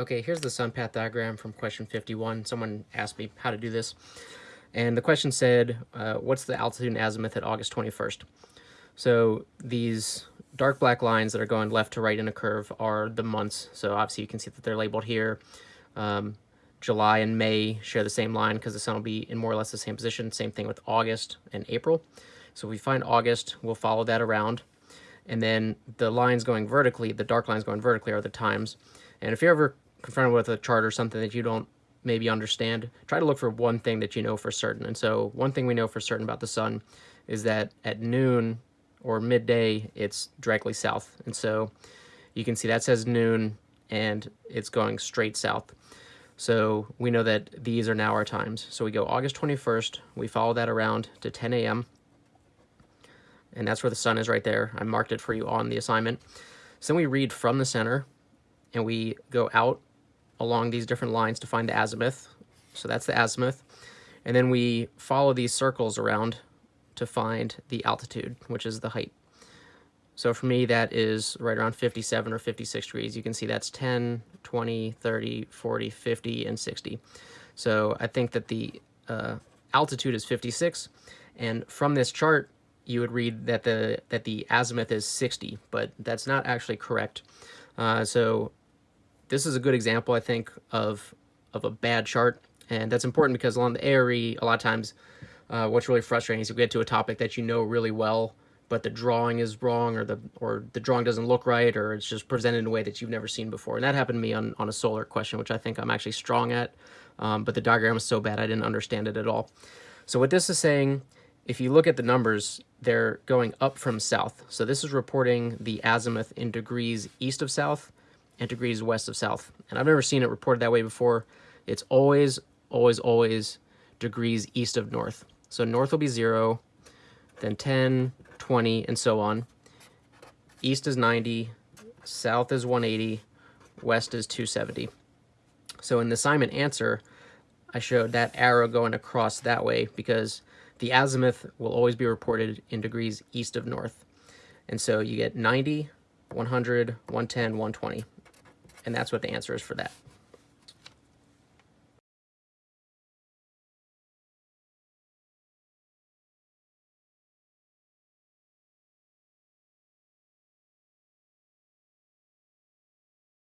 Okay, here's the sun path diagram from question 51. Someone asked me how to do this. And the question said, uh, what's the altitude and azimuth at August 21st? So these dark black lines that are going left to right in a curve are the months. So obviously you can see that they're labeled here. Um, July and May share the same line because the sun will be in more or less the same position. Same thing with August and April. So if we find August, we'll follow that around. And then the lines going vertically, the dark lines going vertically are the times. And if you're ever confronted with a chart or something that you don't maybe understand, try to look for one thing that you know for certain. And so one thing we know for certain about the sun is that at noon or midday, it's directly south. And so you can see that says noon and it's going straight south. So we know that these are now our times. So we go August 21st, we follow that around to 10 a.m. And that's where the sun is right there. I marked it for you on the assignment. So then we read from the center and we go out along these different lines to find the azimuth. So that's the azimuth. And then we follow these circles around to find the altitude, which is the height. So for me, that is right around 57 or 56 degrees. You can see that's 10, 20, 30, 40, 50, and 60. So I think that the uh, altitude is 56. And from this chart, you would read that the that the azimuth is 60, but that's not actually correct. Uh, so this is a good example, I think, of of a bad chart, and that's important because along the ARE, a lot of times, uh, what's really frustrating is you get to a topic that you know really well, but the drawing is wrong, or the or the drawing doesn't look right, or it's just presented in a way that you've never seen before. And that happened to me on on a solar question, which I think I'm actually strong at, um, but the diagram is so bad I didn't understand it at all. So what this is saying, if you look at the numbers, they're going up from south. So this is reporting the azimuth in degrees east of south and degrees west of south. And I've never seen it reported that way before. It's always, always, always degrees east of north. So north will be 0, then 10, 20, and so on. East is 90, south is 180, west is 270. So in the assignment answer, I showed that arrow going across that way because the azimuth will always be reported in degrees east of north. And so you get 90, 100, 110, 120. And that's what the answer is for that.